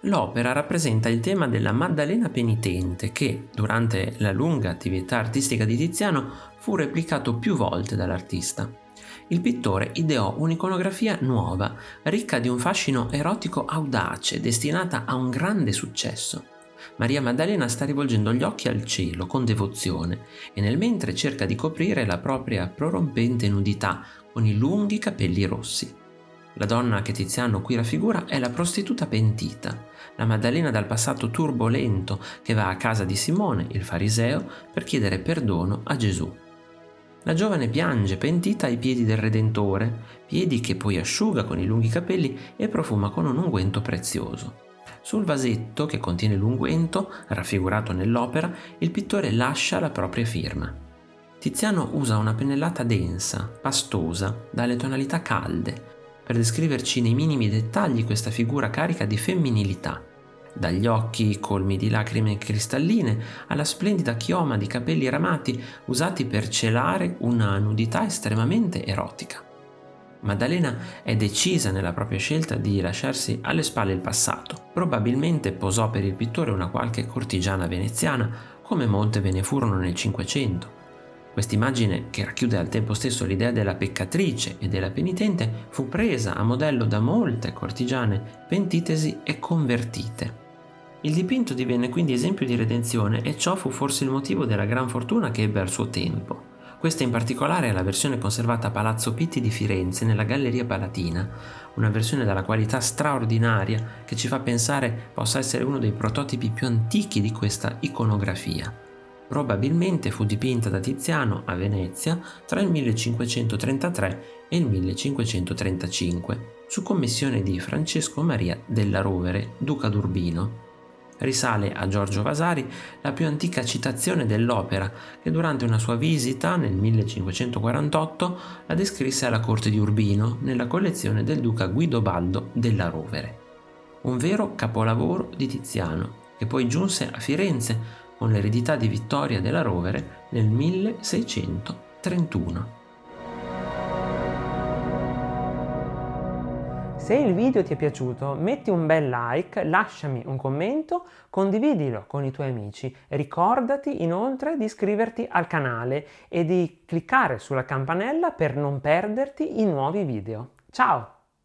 L'opera rappresenta il tema della Maddalena penitente che, durante la lunga attività artistica di Tiziano, fu replicato più volte dall'artista. Il pittore ideò un'iconografia nuova, ricca di un fascino erotico audace, destinata a un grande successo. Maria Maddalena sta rivolgendo gli occhi al cielo con devozione e nel mentre cerca di coprire la propria prorompente nudità con i lunghi capelli rossi. La donna che Tiziano qui raffigura è la prostituta pentita, la Maddalena dal passato turbolento che va a casa di Simone, il fariseo, per chiedere perdono a Gesù. La giovane piange pentita ai piedi del Redentore, piedi che poi asciuga con i lunghi capelli e profuma con un unguento prezioso. Sul vasetto che contiene l'unguento, raffigurato nell'opera, il pittore lascia la propria firma. Tiziano usa una pennellata densa, pastosa, dalle tonalità calde, per descriverci nei minimi dettagli questa figura carica di femminilità, dagli occhi colmi di lacrime cristalline alla splendida chioma di capelli ramati usati per celare una nudità estremamente erotica. Maddalena è decisa nella propria scelta di lasciarsi alle spalle il passato. Probabilmente posò per il pittore una qualche cortigiana veneziana, come molte ve ne furono nel Cinquecento, Quest'immagine, che racchiude al tempo stesso l'idea della peccatrice e della penitente, fu presa a modello da molte cortigiane pentitesi e convertite. Il dipinto divenne quindi esempio di redenzione e ciò fu forse il motivo della gran fortuna che ebbe al suo tempo. Questa in particolare è la versione conservata a Palazzo Pitti di Firenze nella Galleria Palatina, una versione dalla qualità straordinaria che ci fa pensare possa essere uno dei prototipi più antichi di questa iconografia. Probabilmente fu dipinta da Tiziano a Venezia tra il 1533 e il 1535, su commissione di Francesco Maria della Rovere, duca d'Urbino. Risale a Giorgio Vasari la più antica citazione dell'opera che durante una sua visita nel 1548 la descrisse alla corte di Urbino nella collezione del duca Guidobaldo della Rovere. Un vero capolavoro di Tiziano che poi giunse a Firenze con l'eredità di Vittoria della Rovere nel 1631. Se il video ti è piaciuto metti un bel like, lasciami un commento, condividilo con i tuoi amici. Ricordati inoltre di iscriverti al canale e di cliccare sulla campanella per non perderti i nuovi video. Ciao!